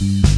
you